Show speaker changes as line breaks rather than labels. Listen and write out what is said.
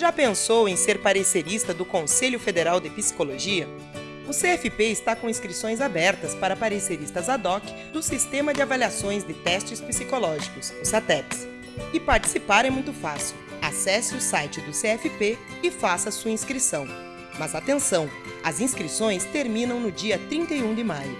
Já pensou em ser parecerista do Conselho Federal de Psicologia? O CFP está com inscrições abertas para pareceristas ad hoc do Sistema de Avaliações de Testes Psicológicos, o SATEPS. E participar é muito fácil. Acesse o site do CFP e faça sua inscrição. Mas atenção, as inscrições terminam no dia 31 de maio.